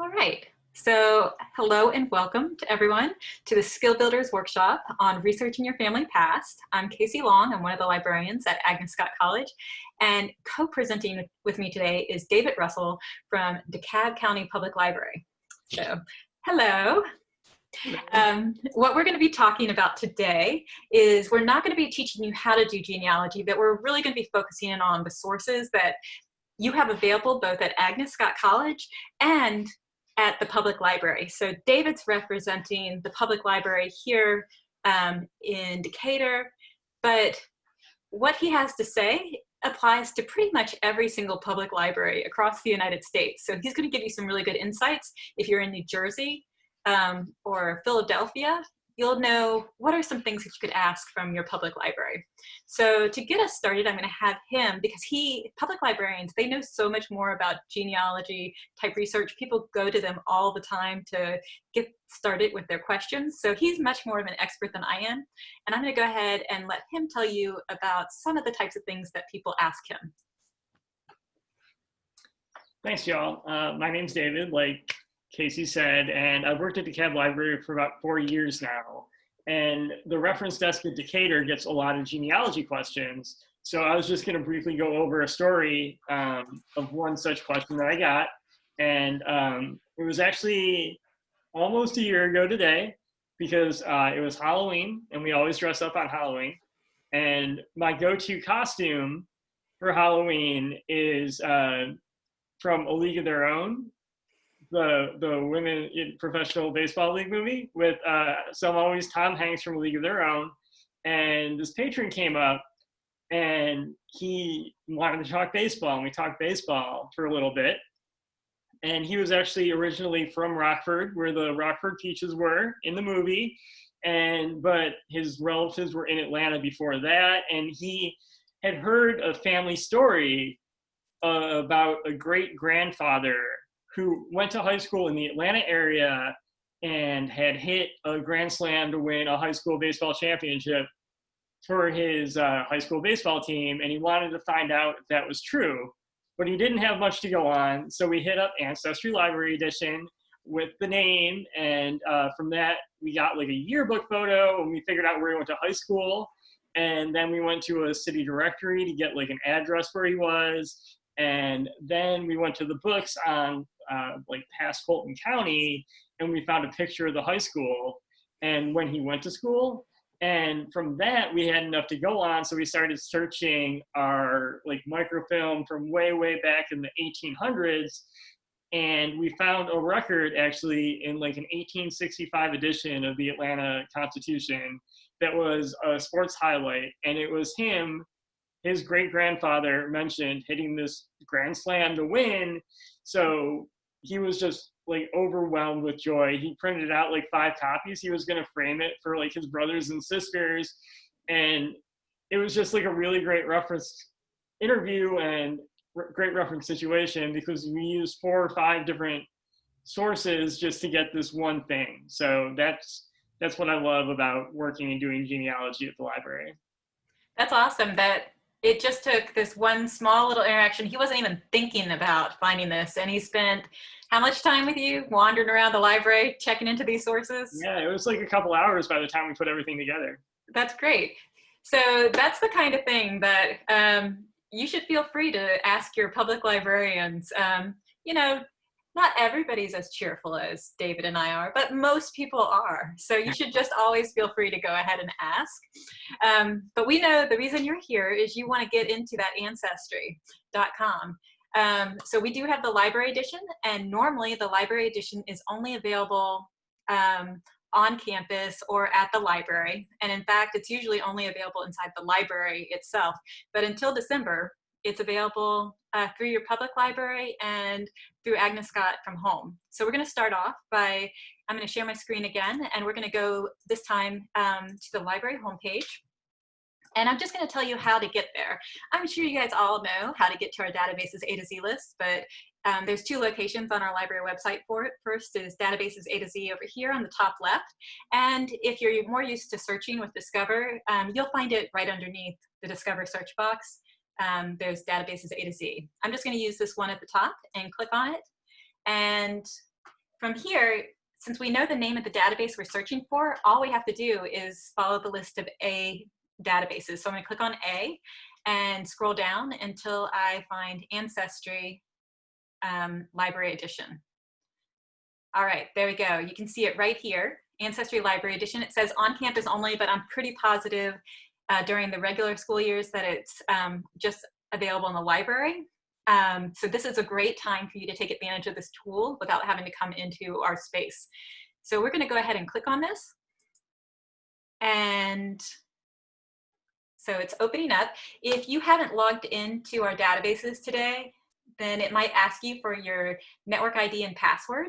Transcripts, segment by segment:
All right. So hello and welcome to everyone to the Skill Builders Workshop on Researching Your Family Past. I'm Casey Long. I'm one of the librarians at Agnes Scott College. And co-presenting with me today is David Russell from DeKalb County Public Library. So hello. Um, what we're going to be talking about today is we're not going to be teaching you how to do genealogy, but we're really going to be focusing in on the sources that you have available both at Agnes Scott College and at the public library. So David's representing the public library here um, in Decatur, but what he has to say applies to pretty much every single public library across the United States. So he's gonna give you some really good insights if you're in New Jersey um, or Philadelphia, you'll know what are some things that you could ask from your public library. So to get us started, I'm gonna have him, because he, public librarians, they know so much more about genealogy type research. People go to them all the time to get started with their questions. So he's much more of an expert than I am. And I'm gonna go ahead and let him tell you about some of the types of things that people ask him. Thanks, y'all. Uh, my name's David. Like Casey said, and I've worked at the DeKalb Library for about four years now. And the reference desk at Decatur gets a lot of genealogy questions. So I was just gonna briefly go over a story um, of one such question that I got. And um, it was actually almost a year ago today because uh, it was Halloween and we always dress up on Halloween. And my go-to costume for Halloween is uh, from A League of Their Own the the women in professional baseball league movie with uh, some always Tom Hanks from League of Their Own, and this patron came up and he wanted to talk baseball, and we talked baseball for a little bit. And he was actually originally from Rockford, where the Rockford Peaches were in the movie, and but his relatives were in Atlanta before that, and he had heard a family story uh, about a great grandfather who went to high school in the Atlanta area and had hit a grand slam to win a high school baseball championship for his uh, high school baseball team. And he wanted to find out if that was true, but he didn't have much to go on. So we hit up Ancestry Library Edition with the name. And uh, from that, we got like a yearbook photo and we figured out where he went to high school. And then we went to a city directory to get like an address where he was. And then we went to the books on uh, like past Fulton County, and we found a picture of the high school and when he went to school. And from that, we had enough to go on, so we started searching our like microfilm from way, way back in the 1800s, and we found a record actually in like an 1865 edition of the Atlanta Constitution that was a sports highlight, and it was him his great grandfather mentioned hitting this grand slam to win. So he was just like overwhelmed with joy. He printed out like five copies. He was going to frame it for like his brothers and sisters. And it was just like a really great reference interview and great reference situation because we used four or five different sources just to get this one thing. So that's that's what I love about working and doing genealogy at the library. That's awesome. That it just took this one small little interaction. He wasn't even thinking about finding this and he spent how much time with you wandering around the library, checking into these sources? Yeah, it was like a couple hours by the time we put everything together. That's great. So that's the kind of thing that um, you should feel free to ask your public librarians. Um, you know, not everybody's as cheerful as David and I are, but most people are. So you should just always feel free to go ahead and ask. Um, but we know the reason you're here is you want to get into that ancestry.com. Um, so we do have the library edition, and normally the library edition is only available um, on campus or at the library. And in fact, it's usually only available inside the library itself. But until December, it's available uh, through your public library and through Agnes Scott from home. So we're gonna start off by, I'm gonna share my screen again, and we're gonna go this time um, to the library homepage. And I'm just gonna tell you how to get there. I'm sure you guys all know how to get to our databases A to Z list, but um, there's two locations on our library website for it. First is databases A to Z over here on the top left. And if you're more used to searching with Discover, um, you'll find it right underneath the Discover search box um, there's databases A to Z. I'm just gonna use this one at the top and click on it. And from here, since we know the name of the database we're searching for, all we have to do is follow the list of A databases. So I'm gonna click on A and scroll down until I find Ancestry um, Library Edition. All right, there we go. You can see it right here, Ancestry Library Edition. It says on campus only, but I'm pretty positive uh, during the regular school years that it's um, just available in the library. Um, so this is a great time for you to take advantage of this tool without having to come into our space. So we're gonna go ahead and click on this. And so it's opening up. If you haven't logged into our databases today, then it might ask you for your network ID and password.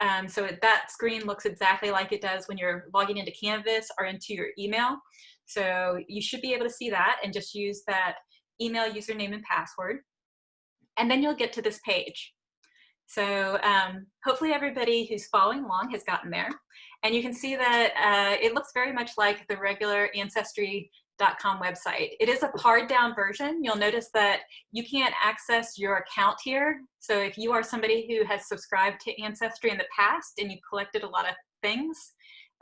Um, so that screen looks exactly like it does when you're logging into Canvas or into your email. So you should be able to see that and just use that email username and password. And then you'll get to this page. So um, hopefully everybody who's following along has gotten there. And you can see that uh, it looks very much like the regular Ancestry.com website. It is a pared down version. You'll notice that you can't access your account here. So if you are somebody who has subscribed to Ancestry in the past and you collected a lot of things,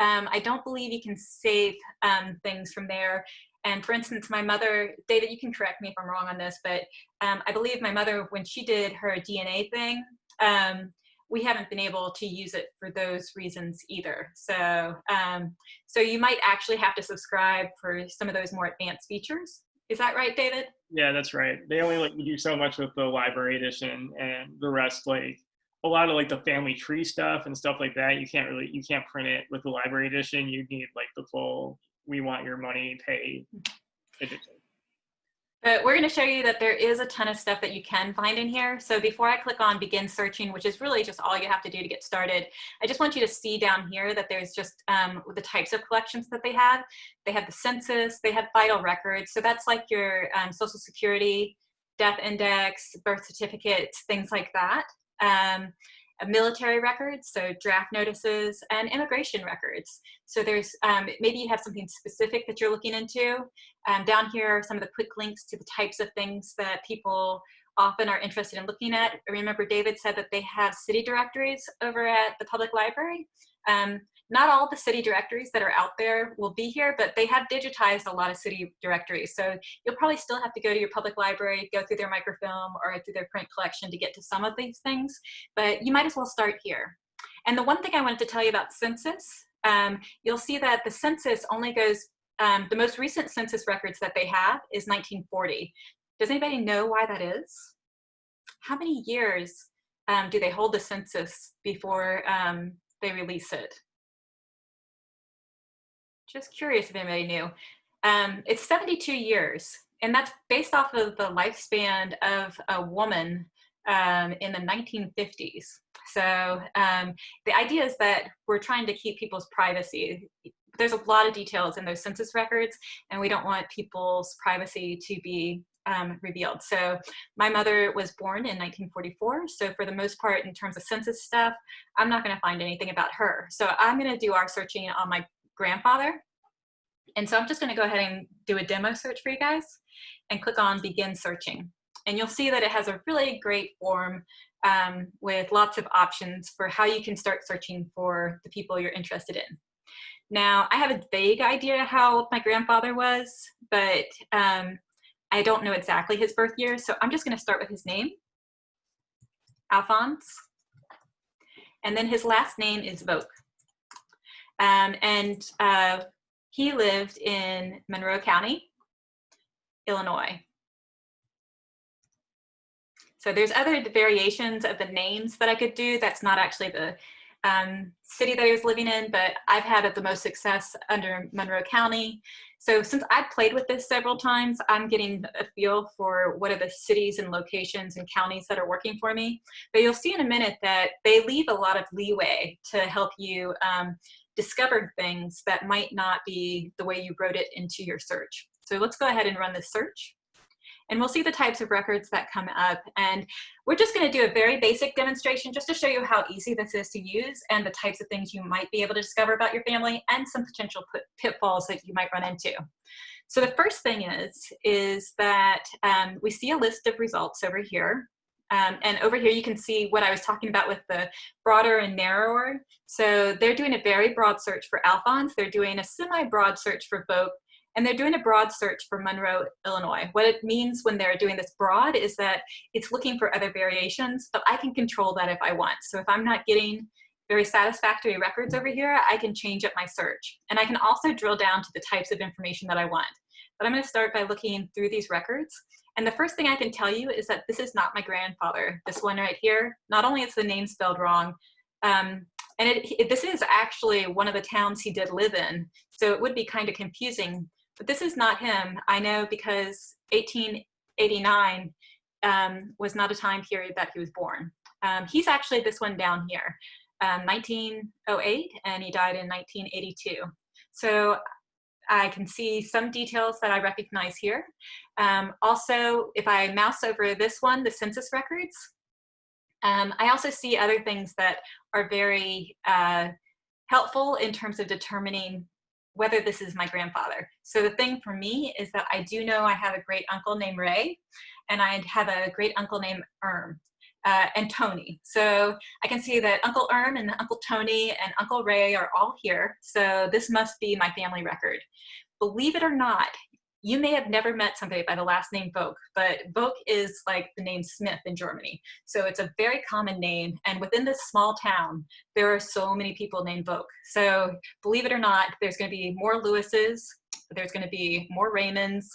um, I don't believe you can save um, things from there. And for instance, my mother, David, you can correct me if I'm wrong on this, but um, I believe my mother, when she did her DNA thing, um, we haven't been able to use it for those reasons either. So, um, so you might actually have to subscribe for some of those more advanced features. Is that right, David? Yeah, that's right. They only let you do so much with the library edition and the rest, like a lot of like the family tree stuff and stuff like that. You can't really, you can't print it with the library edition. You need like the full, we want your money, pay edition. But we're going to show you that there is a ton of stuff that you can find in here. So before I click on begin searching, which is really just all you have to do to get started, I just want you to see down here that there's just um, the types of collections that they have. They have the census, they have vital records. So that's like your um, social security, death index, birth certificates, things like that. Um, military records, so draft notices, and immigration records. So there's, um, maybe you have something specific that you're looking into. Um, down here are some of the quick links to the types of things that people often are interested in looking at. I Remember David said that they have city directories over at the public library. Um, not all the city directories that are out there will be here, but they have digitized a lot of city directories. So you'll probably still have to go to your public library, go through their microfilm or through their print collection to get to some of these things, but you might as well start here. And the one thing I wanted to tell you about census, um, you'll see that the census only goes, um, the most recent census records that they have is 1940. Does anybody know why that is? How many years um, do they hold the census before um, they release it? Just curious if anybody knew. Um, it's 72 years, and that's based off of the lifespan of a woman um, in the 1950s. So um, the idea is that we're trying to keep people's privacy. There's a lot of details in those census records, and we don't want people's privacy to be um, revealed. So my mother was born in 1944. So for the most part, in terms of census stuff, I'm not going to find anything about her. So I'm going to do our searching on my grandfather. And so I'm just gonna go ahead and do a demo search for you guys and click on begin searching. And you'll see that it has a really great form um, with lots of options for how you can start searching for the people you're interested in. Now, I have a vague idea how my grandfather was, but um, I don't know exactly his birth year, so I'm just gonna start with his name, Alphonse, and then his last name is Vogt. Um, and uh, he lived in Monroe County, Illinois. So there's other variations of the names that I could do. That's not actually the um, city that he was living in, but I've had the most success under Monroe County. So since I've played with this several times, I'm getting a feel for what are the cities and locations and counties that are working for me. But you'll see in a minute that they leave a lot of leeway to help you um, discovered things that might not be the way you wrote it into your search. So let's go ahead and run this search. And we'll see the types of records that come up. And we're just gonna do a very basic demonstration just to show you how easy this is to use and the types of things you might be able to discover about your family and some potential pitfalls that you might run into. So the first thing is, is that um, we see a list of results over here. Um, and over here you can see what I was talking about with the broader and narrower. So they're doing a very broad search for Alphonse. They're doing a semi-broad search for Vogt. And they're doing a broad search for Monroe, Illinois. What it means when they're doing this broad is that it's looking for other variations, but I can control that if I want. So if I'm not getting very satisfactory records over here, I can change up my search. And I can also drill down to the types of information that I want. But I'm gonna start by looking through these records. And the first thing I can tell you is that this is not my grandfather. This one right here, not only is the name spelled wrong, um, and it, it, this is actually one of the towns he did live in, so it would be kind of confusing, but this is not him. I know because 1889 um, was not a time period that he was born. Um, he's actually this one down here um, 1908 and he died in 1982. So I can see some details that I recognize here. Um, also, if I mouse over this one, the census records, um, I also see other things that are very uh, helpful in terms of determining whether this is my grandfather. So the thing for me is that I do know I have a great uncle named Ray, and I have a great uncle named Erm uh, and Tony. So I can see that Uncle Erm and Uncle Tony and Uncle Ray are all here. So this must be my family record. Believe it or not, you may have never met somebody by the last name Vogt, but Vogt is like the name Smith in Germany. So it's a very common name. And within this small town, there are so many people named Vogt. So believe it or not, there's gonna be more Lewis's, there's gonna be more Raymonds,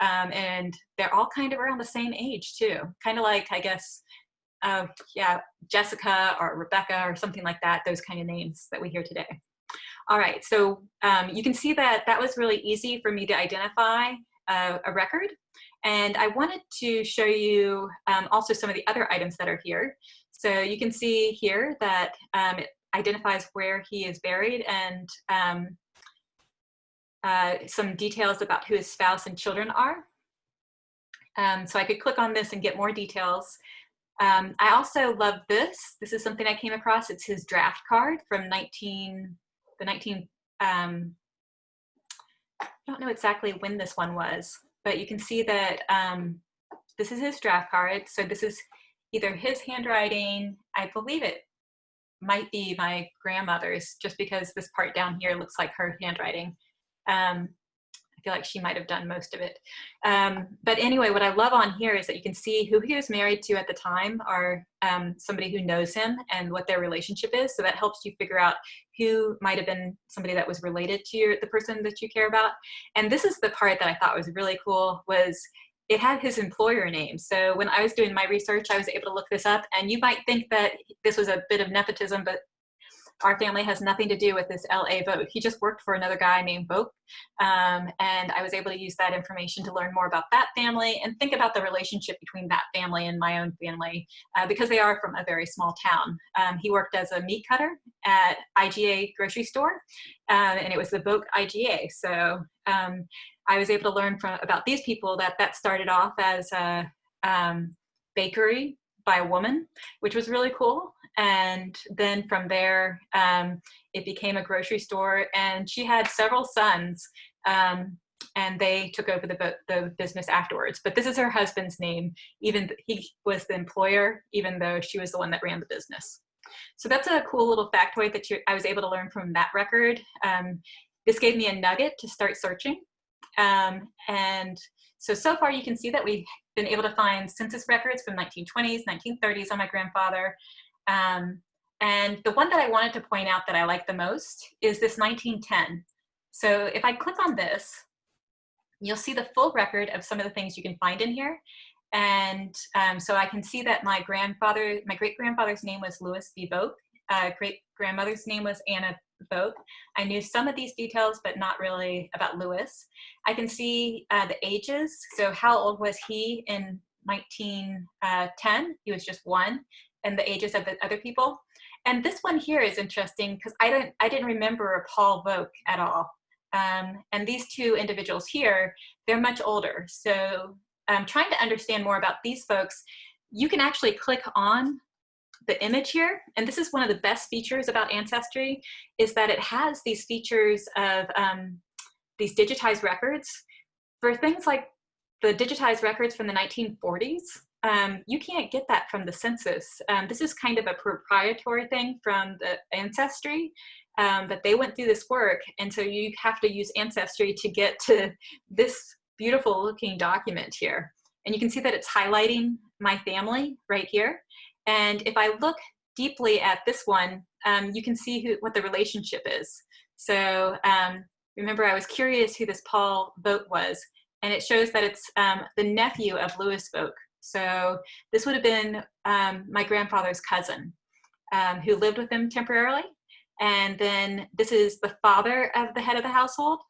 um, and they're all kind of around the same age too. Kind of like, I guess, uh, yeah, Jessica or Rebecca or something like that, those kind of names that we hear today. All right, so um, you can see that that was really easy for me to identify uh, a record. And I wanted to show you um, also some of the other items that are here. So you can see here that um, it identifies where he is buried and um, uh, some details about who his spouse and children are. Um, so I could click on this and get more details. Um, I also love this. This is something I came across. It's his draft card from 19, the 19, um, I don't know exactly when this one was, but you can see that um, this is his draft card. So this is either his handwriting, I believe it might be my grandmother's just because this part down here looks like her handwriting. Um, feel like she might have done most of it. Um, but anyway, what I love on here is that you can see who he was married to at the time or um, somebody who knows him and what their relationship is. So that helps you figure out who might have been somebody that was related to your, the person that you care about. And this is the part that I thought was really cool was it had his employer name. So when I was doing my research, I was able to look this up and you might think that this was a bit of nepotism, but our family has nothing to do with this LA Vogt. He just worked for another guy named Vogt. Um, and I was able to use that information to learn more about that family and think about the relationship between that family and my own family uh, because they are from a very small town. Um, he worked as a meat cutter at IGA grocery store uh, and it was the Vogt IGA. So um, I was able to learn from about these people that that started off as a um, bakery by a woman, which was really cool and then from there um, it became a grocery store and she had several sons um, and they took over the, the business afterwards. But this is her husband's name even he was the employer even though she was the one that ran the business. So that's a cool little factoid that you, I was able to learn from that record. Um, this gave me a nugget to start searching. Um, and so, so far you can see that we've been able to find census records from 1920s, 1930s on my grandfather, um, and the one that I wanted to point out that I like the most is this 1910. So if I click on this, you'll see the full record of some of the things you can find in here. And um, so I can see that my grandfather, my great grandfather's name was Louis B. Vogt. Uh, great grandmother's name was Anna Vogt. I knew some of these details, but not really about Louis. I can see uh, the ages. So how old was he in 1910? Uh, he was just one and the ages of the other people. And this one here is interesting because I didn't, I didn't remember Paul Vogt at all. Um, and these two individuals here, they're much older. So um, trying to understand more about these folks, you can actually click on the image here. And this is one of the best features about Ancestry is that it has these features of um, these digitized records. For things like the digitized records from the 1940s, um, you can't get that from the census. Um, this is kind of a proprietary thing from the Ancestry, um, but they went through this work, and so you have to use Ancestry to get to this beautiful looking document here. And you can see that it's highlighting my family right here. And if I look deeply at this one, um, you can see who, what the relationship is. So um, remember, I was curious who this Paul Vogt was, and it shows that it's um, the nephew of Louis Vogt. So this would have been um, my grandfather's cousin um, who lived with him temporarily. And then this is the father of the head of the household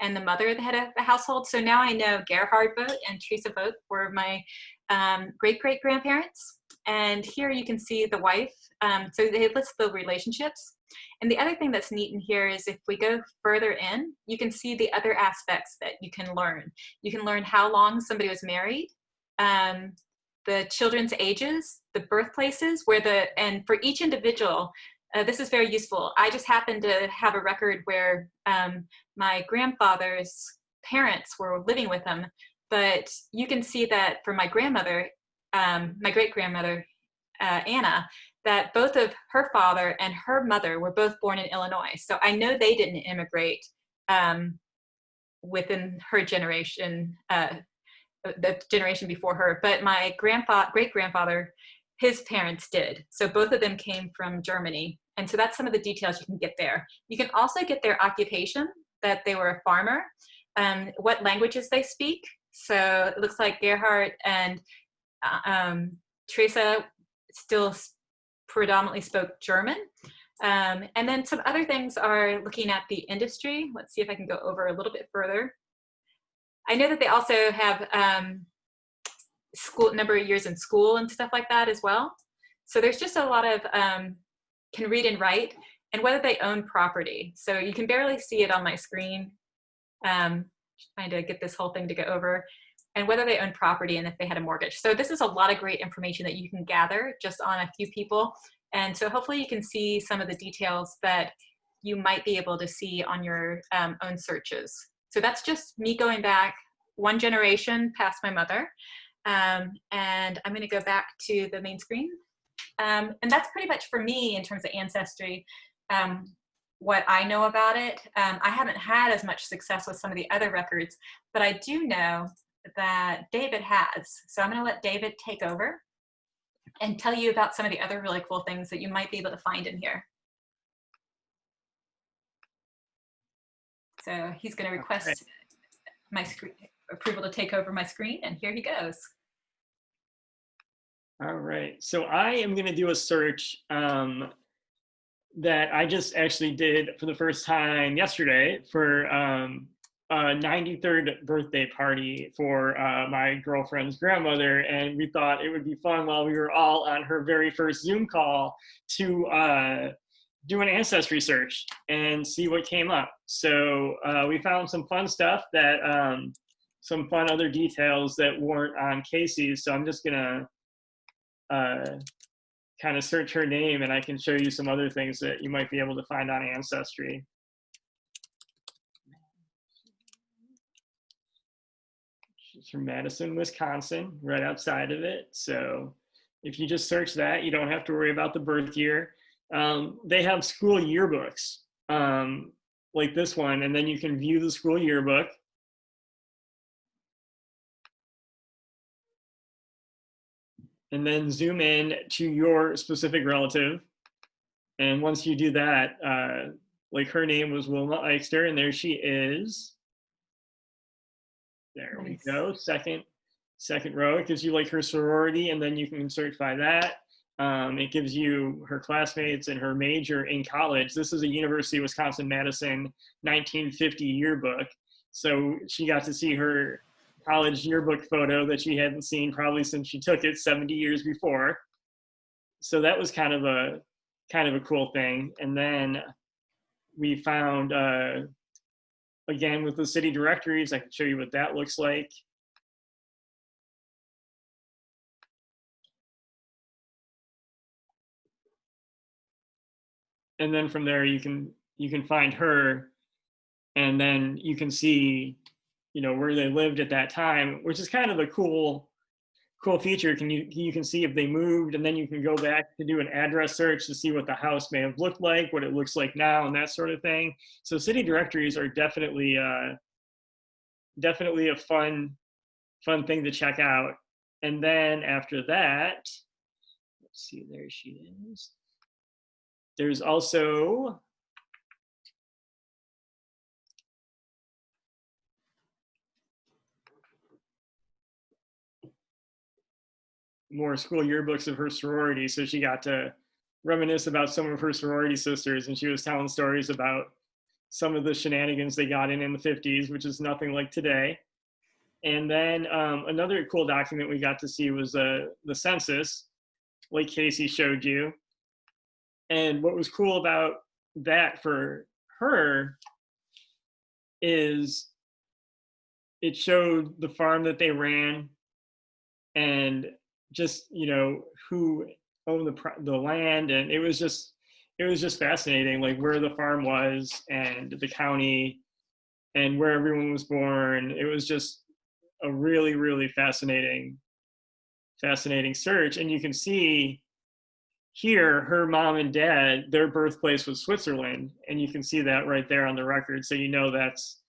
and the mother of the head of the household. So now I know Gerhard Vogt and Teresa Vogt were my um, great-great-grandparents. And here you can see the wife. Um, so they list the relationships. And the other thing that's neat in here is if we go further in, you can see the other aspects that you can learn. You can learn how long somebody was married, um, the children's ages, the birthplaces, where the, and for each individual, uh, this is very useful. I just happen to have a record where um, my grandfather's parents were living with him, but you can see that for my grandmother, um, my great-grandmother, uh, Anna, that both of her father and her mother were both born in Illinois. So I know they didn't immigrate um, within her generation, uh, the generation before her, but my grandfather, great-grandfather, his parents did. So both of them came from Germany. And so that's some of the details you can get there. You can also get their occupation, that they were a farmer, um, what languages they speak. So it looks like Gerhard and uh, um, Teresa still predominantly spoke German. Um, and then some other things are looking at the industry. Let's see if I can go over a little bit further. I know that they also have um, school number of years in school and stuff like that as well. So there's just a lot of um, can read and write and whether they own property. So you can barely see it on my screen. Um, trying to get this whole thing to go over and whether they own property and if they had a mortgage. So this is a lot of great information that you can gather just on a few people. And so hopefully you can see some of the details that you might be able to see on your um, own searches. So that's just me going back one generation past my mother. Um, and I'm gonna go back to the main screen. Um, and that's pretty much for me in terms of Ancestry, um, what I know about it. Um, I haven't had as much success with some of the other records, but I do know that David has. So I'm gonna let David take over and tell you about some of the other really cool things that you might be able to find in here. So he's gonna request my screen, approval to take over my screen and here he goes. All right, so I am gonna do a search um, that I just actually did for the first time yesterday for um, a 93rd birthday party for uh, my girlfriend's grandmother. And we thought it would be fun while we were all on her very first Zoom call to uh, do an ancestry search and see what came up. So uh, we found some fun stuff that, um, some fun other details that weren't on Casey's. So I'm just gonna uh, kind of search her name and I can show you some other things that you might be able to find on Ancestry. She's from Madison, Wisconsin, right outside of it. So if you just search that, you don't have to worry about the birth year. Um, they have school yearbooks um, like this one, and then you can view the school yearbook. And then zoom in to your specific relative. And once you do that, uh, like her name was Wilma Eichster, and there she is. There nice. we go. Second, second row. It gives you like her sorority, and then you can search by that. Um, it gives you her classmates and her major in college. This is a University of Wisconsin-Madison 1950 yearbook. So she got to see her college yearbook photo that she hadn't seen probably since she took it 70 years before. So that was kind of a kind of a cool thing. And then we found uh, again with the city directories. I can show you what that looks like. And then from there you can you can find her and then you can see you know where they lived at that time, which is kind of a cool cool feature. Can you you can see if they moved, and then you can go back to do an address search to see what the house may have looked like, what it looks like now, and that sort of thing. So city directories are definitely uh, definitely a fun fun thing to check out. And then after that, let's see, there she is. There's also more school yearbooks of her sorority. So she got to reminisce about some of her sorority sisters and she was telling stories about some of the shenanigans they got in in the 50s, which is nothing like today. And then um, another cool document we got to see was uh, the census, like Casey showed you. And what was cool about that for her is it showed the farm that they ran and just you know who owned the the land, and it was just it was just fascinating, like where the farm was and the county, and where everyone was born. It was just a really really fascinating fascinating search, and you can see here her mom and dad their birthplace was switzerland and you can see that right there on the record so you know that's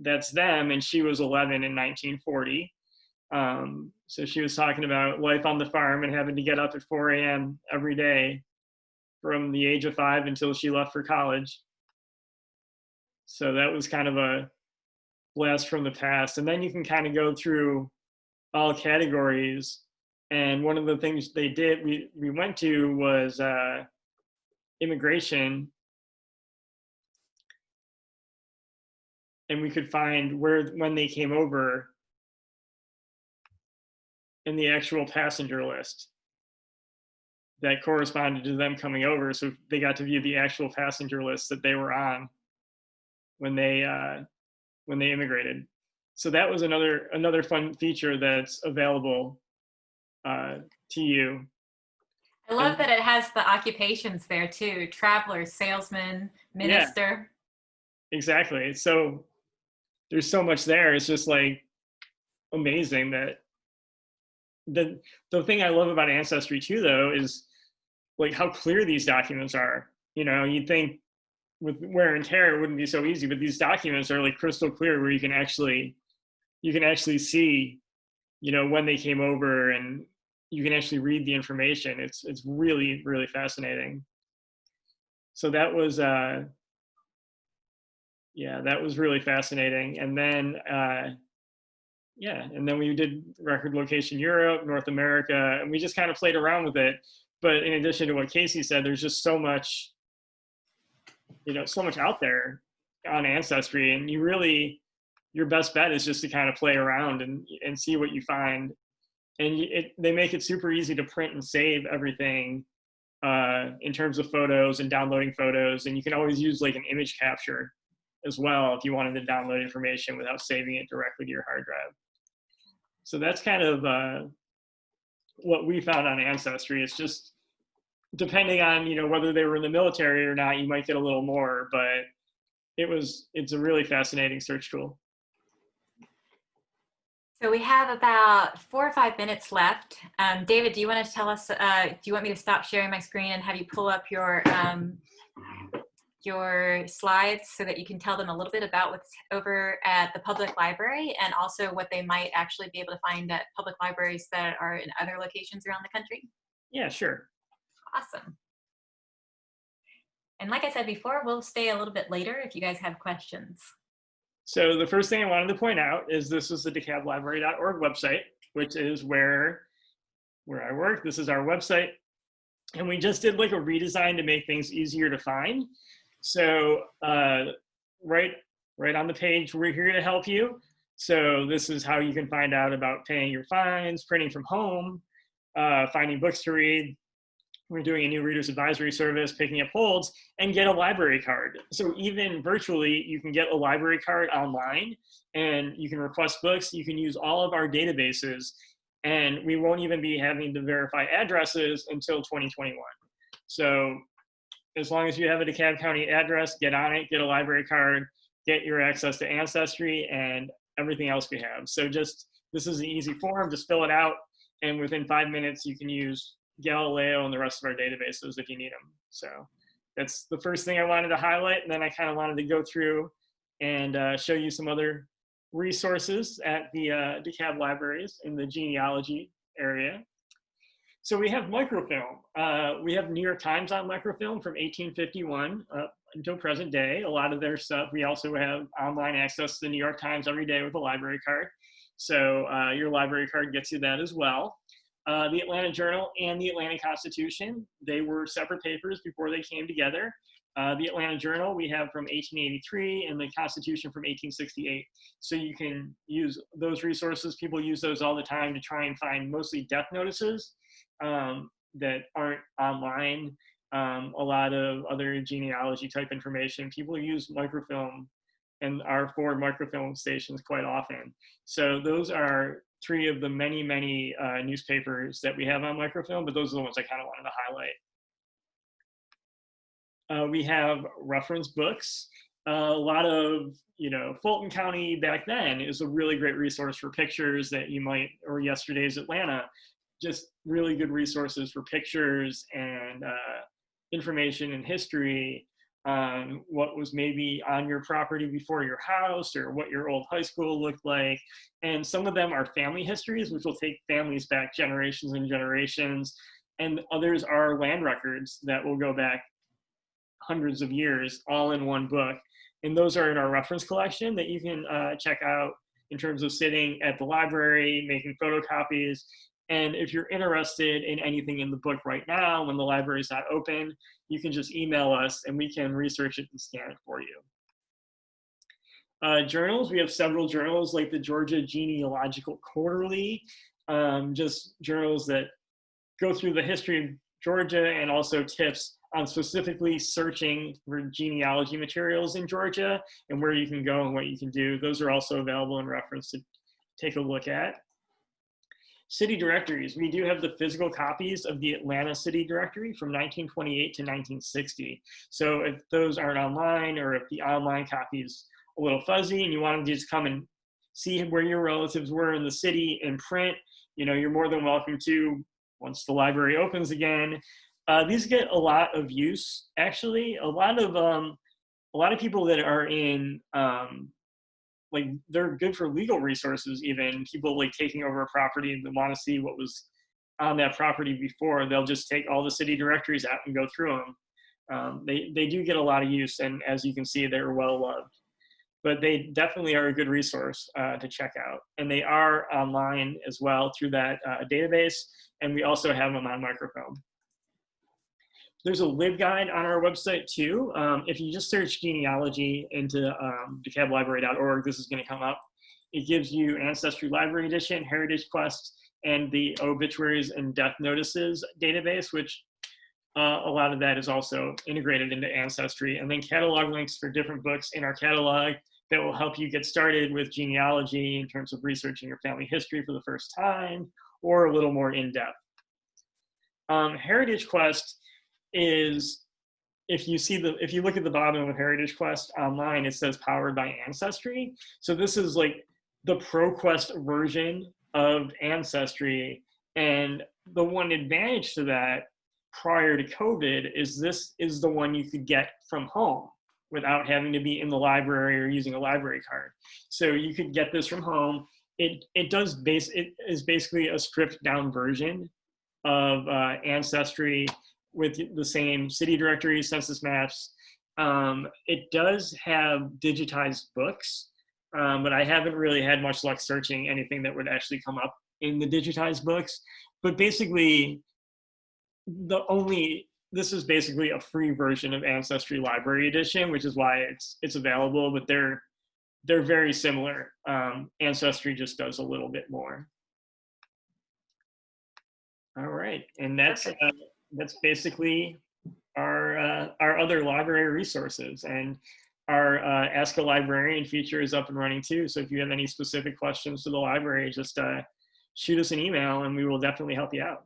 that's them and she was 11 in 1940 um, so she was talking about life on the farm and having to get up at 4 a.m. every day from the age of five until she left for college. So that was kind of a blast from the past. And then you can kind of go through all categories. And one of the things they did, we, we went to was uh, immigration. And we could find where, when they came over, in the actual passenger list that corresponded to them coming over. So they got to view the actual passenger list that they were on when they uh, when they immigrated. So that was another another fun feature that's available uh, to you. I love and, that it has the occupations there too: traveler, salesman, minister. Yeah, exactly. So there's so much there. It's just like amazing that the the thing I love about Ancestry too, though, is like how clear these documents are. You know, you'd think with wear and tear it wouldn't be so easy, but these documents are like crystal clear, where you can actually you can actually see, you know, when they came over, and you can actually read the information. It's it's really really fascinating. So that was. uh yeah, that was really fascinating. And then uh, yeah, and then we did record location Europe, North America, and we just kind of played around with it. But in addition to what Casey said, there's just so much, you know, so much out there on Ancestry, and you really, your best bet is just to kind of play around and and see what you find. And it, they make it super easy to print and save everything uh, in terms of photos and downloading photos, and you can always use like an image capture as well if you wanted to download information without saving it directly to your hard drive. So that's kind of uh, what we found on Ancestry. It's just depending on you know whether they were in the military or not, you might get a little more, but it was it's a really fascinating search tool. So we have about four or five minutes left. Um, David, do you want to tell us, uh, do you want me to stop sharing my screen and have you pull up your um, your slides so that you can tell them a little bit about what's over at the public library and also what they might actually be able to find at public libraries that are in other locations around the country? Yeah, sure. Awesome. And like I said before, we'll stay a little bit later if you guys have questions. So the first thing I wanted to point out is this is the dekalblibrary.org website, which is where, where I work. This is our website. And we just did like a redesign to make things easier to find. So uh, right, right on the page, we're here to help you. So this is how you can find out about paying your fines, printing from home, uh, finding books to read. We're doing a new reader's advisory service, picking up holds, and get a library card. So even virtually, you can get a library card online, and you can request books. You can use all of our databases, and we won't even be having to verify addresses until 2021. So as long as you have a DeKalb County address, get on it, get a library card, get your access to Ancestry and everything else we have. So just, this is an easy form, just fill it out. and within five minutes you can use Galileo and the rest of our databases if you need them. So that's the first thing I wanted to highlight, and then I kind of wanted to go through and uh, show you some other resources at the uh, DeKalb libraries in the genealogy area. So we have microfilm. Uh, we have New York Times on microfilm from 1851 uh, until present day. A lot of their stuff, we also have online access to the New York Times every day with a library card. So uh, your library card gets you that as well. Uh, the Atlanta Journal and the Atlanta Constitution, they were separate papers before they came together. Uh, the Atlanta Journal we have from 1883 and the Constitution from 1868. So you can use those resources. People use those all the time to try and find mostly death notices um, that aren't online. Um, a lot of other genealogy type information. People use microfilm and our forward microfilm stations quite often. So those are three of the many, many uh, newspapers that we have on microfilm, but those are the ones I kind of wanted to highlight. Uh, we have reference books. Uh, a lot of, you know, Fulton County back then is a really great resource for pictures that you might, or yesterday's Atlanta, just really good resources for pictures and uh, information and history on what was maybe on your property before your house or what your old high school looked like. And some of them are family histories, which will take families back generations and generations. And others are land records that will go back hundreds of years all in one book. And those are in our reference collection that you can uh, check out in terms of sitting at the library, making photocopies, and if you're interested in anything in the book right now, when the library is not open, you can just email us and we can research it and scan it for you. Uh, journals, we have several journals like the Georgia Genealogical Quarterly, um, just journals that go through the history of Georgia and also tips on specifically searching for genealogy materials in Georgia and where you can go and what you can do. Those are also available in reference to take a look at. City directories, we do have the physical copies of the Atlanta City Directory from 1928 to 1960. So if those aren't online or if the online copy is a little fuzzy and you want to just come and see where your relatives were in the city in print, you know, you're more than welcome to once the library opens again. Uh, these get a lot of use, actually. A lot of um, a lot of people that are in um, like they're good for legal resources even people like taking over a property and want to see what was on that property before they'll just take all the city directories out and go through them um, they they do get a lot of use and as you can see they're well loved. But they definitely are a good resource uh, to check out. And they are online as well through that uh, database and we also have them on microfilm there's a LibGuide on our website too. Um, if you just search genealogy into um, dekalblibrary.org, this is going to come up. It gives you Ancestry Library Edition, Heritage Quest, and the obituaries and death notices database, which uh, a lot of that is also integrated into Ancestry. And then catalog links for different books in our catalog that will help you get started with genealogy in terms of researching your family history for the first time or a little more in-depth. Um, Heritage Quest is if you see the if you look at the bottom of Heritage Quest online, it says powered by Ancestry. So this is like the ProQuest version of Ancestry. And the one advantage to that prior to COVID is this is the one you could get from home without having to be in the library or using a library card. So you could get this from home. It, it does base, it is basically a stripped down version of uh, Ancestry with the same city directory, census maps. Um, it does have digitized books, um, but I haven't really had much luck searching anything that would actually come up in the digitized books. But basically, the only this is basically a free version of Ancestry Library Edition, which is why it's it's available. But they're they're very similar. Um, Ancestry just does a little bit more. All right, and that's uh, that's basically our uh, our other library resources and our uh, Ask a Librarian feature is up and running too. So if you have any specific questions to the library, just uh, shoot us an email and we will definitely help you out.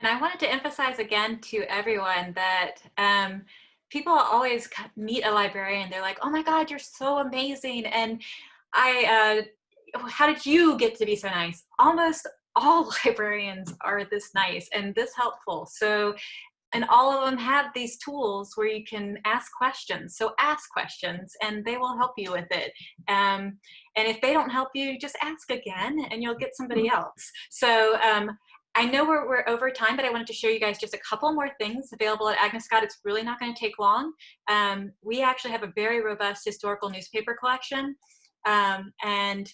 And I wanted to emphasize again to everyone that um, people always meet a librarian. They're like, oh my God, you're so amazing. And I, uh, how did you get to be so nice? Almost all librarians are this nice and this helpful. So and all of them have these tools where you can ask questions. So ask questions and they will help you with it. Um, and if they don't help you, just ask again and you'll get somebody mm-hmm. else. So um, I know we're, we're over time, but I wanted to show you guys just a couple more things available at Agnes Scott. It's really not gonna take long. Um, we actually have a very robust historical newspaper collection. Um, and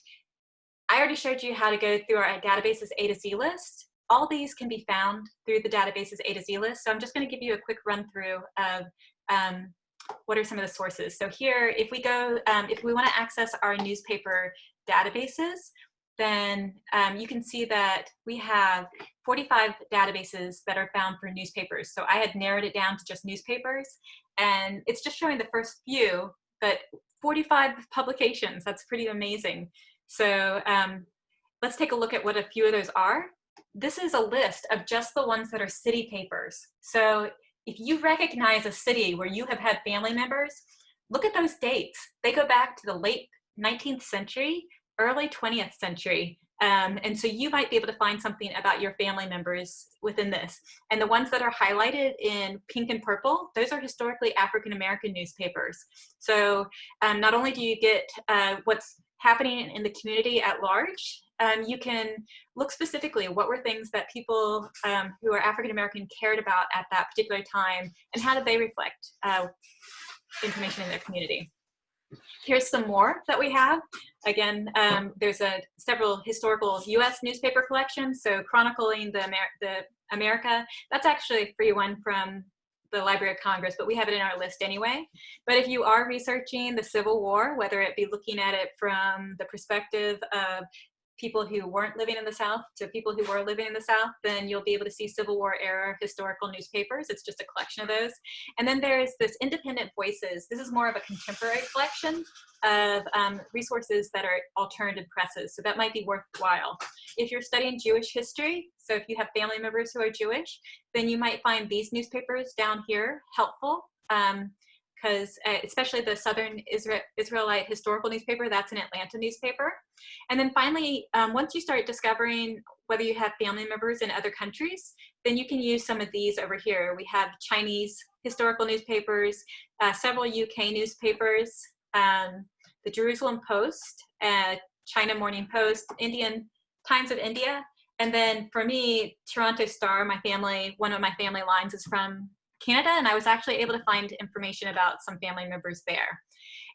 I already showed you how to go through our databases A to Z list all these can be found through the databases A to Z list. So I'm just gonna give you a quick run through of um, what are some of the sources. So here, if we go, um, if we wanna access our newspaper databases, then um, you can see that we have 45 databases that are found for newspapers. So I had narrowed it down to just newspapers, and it's just showing the first few, but 45 publications, that's pretty amazing. So um, let's take a look at what a few of those are this is a list of just the ones that are city papers. So if you recognize a city where you have had family members, look at those dates. They go back to the late 19th century, early 20th century. Um, and so you might be able to find something about your family members within this. And the ones that are highlighted in pink and purple, those are historically African-American newspapers. So um, not only do you get uh, what's happening in the community at large, um, you can look specifically what were things that people um, who are African American cared about at that particular time and how did they reflect uh, information in their community. Here's some more that we have. Again, um, there's a several historical U.S. newspaper collections, so chronicling the, Amer the America. That's actually a free one from the Library of Congress, but we have it in our list anyway. But if you are researching the Civil War, whether it be looking at it from the perspective of people who weren't living in the South to people who were living in the South, then you'll be able to see Civil War era historical newspapers. It's just a collection of those. And then there's this Independent Voices. This is more of a contemporary collection of um, resources that are alternative presses. So that might be worthwhile. If you're studying Jewish history, so if you have family members who are Jewish, then you might find these newspapers down here helpful. Um, because uh, especially the Southern Israel, Israelite historical newspaper, that's an Atlanta newspaper. And then finally, um, once you start discovering whether you have family members in other countries, then you can use some of these over here. We have Chinese historical newspapers, uh, several UK newspapers, um, the Jerusalem Post, uh, China Morning Post, Indian Times of India, and then for me, Toronto Star, my family, one of my family lines is from Canada, and I was actually able to find information about some family members there.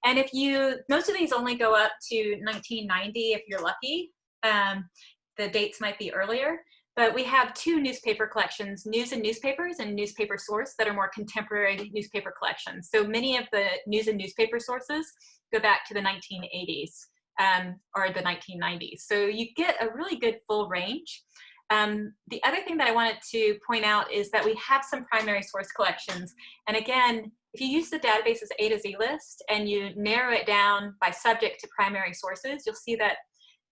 And if you, most of these only go up to 1990 if you're lucky. Um, the dates might be earlier, but we have two newspaper collections, News and Newspapers and Newspaper Source that are more contemporary newspaper collections. So many of the news and newspaper sources go back to the 1980s um, or the 1990s. So you get a really good full range. Um, the other thing that I wanted to point out is that we have some primary source collections. And again, if you use the databases A to Z list and you narrow it down by subject to primary sources, you'll see that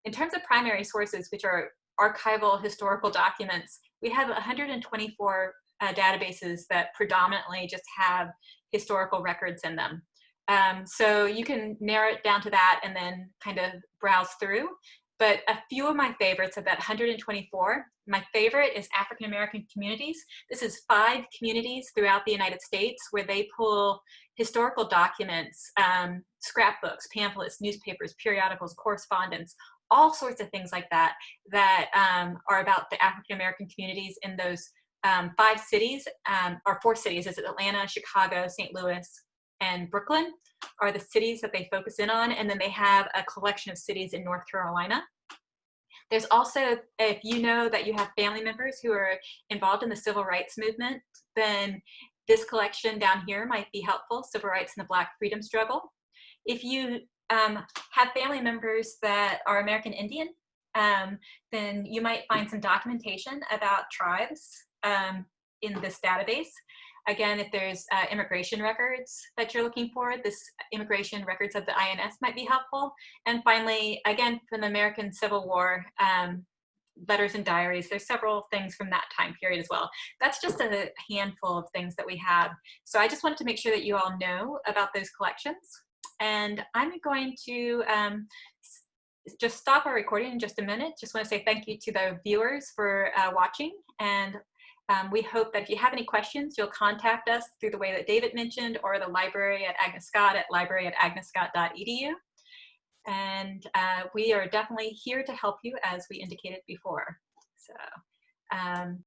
in terms of primary sources, which are archival historical documents, we have 124 uh, databases that predominantly just have historical records in them. Um, so you can narrow it down to that and then kind of browse through. But a few of my favorites of that 124, my favorite is African American communities. This is five communities throughout the United States where they pull historical documents, um, scrapbooks, pamphlets, newspapers, periodicals, correspondence, all sorts of things like that, that um, are about the African American communities in those um, five cities, um, or four cities, is Atlanta, Chicago, St. Louis, and Brooklyn are the cities that they focus in on. And then they have a collection of cities in North Carolina. There's also, if you know that you have family members who are involved in the civil rights movement, then this collection down here might be helpful, Civil Rights and the Black Freedom Struggle. If you um, have family members that are American Indian, um, then you might find some documentation about tribes um, in this database. Again, if there's uh, immigration records that you're looking for, this immigration records of the INS might be helpful. And finally, again, from the American Civil War, um, letters and diaries. There's several things from that time period as well. That's just a handful of things that we have. So I just wanted to make sure that you all know about those collections. And I'm going to um, just stop our recording in just a minute. Just want to say thank you to the viewers for uh, watching. And um, we hope that if you have any questions, you'll contact us through the way that David mentioned or the library at Agnes Scott at library at agnesscott.edu. And uh, we are definitely here to help you as we indicated before. So um,